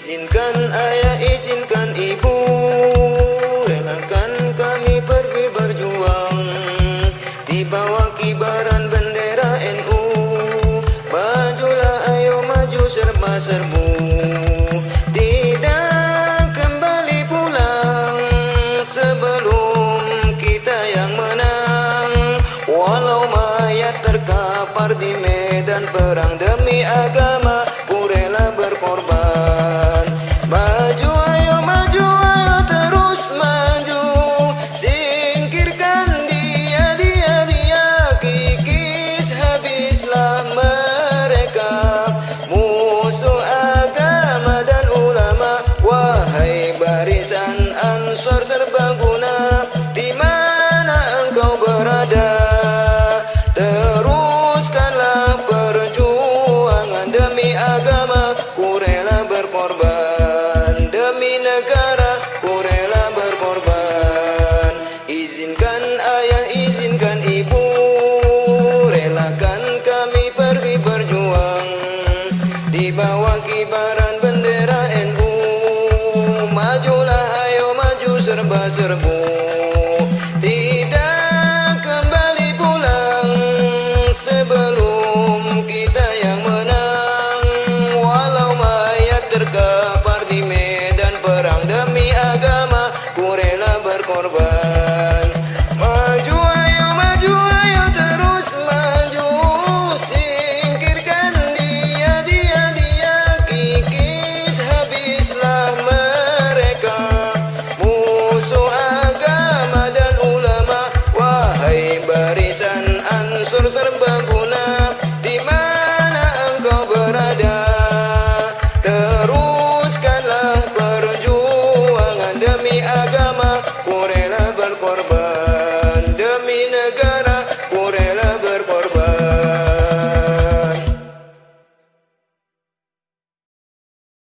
Izinkan ayah, izinkan ibu. Relakan kami pergi berjuang. Di bawah kibaran bendera NU Majulah ayo maju serba-serbu. Tidak kembali pulang Sebelum kita yang menang. Walau mayat terkapar di medan perang Demi agama ansor serba guna korban. Maju ayo maju ayo terus maju. Singkirkan dia dia dia. Kikis habislah mereka. Musuh agama dan ulama. Wahai barisan ansur serba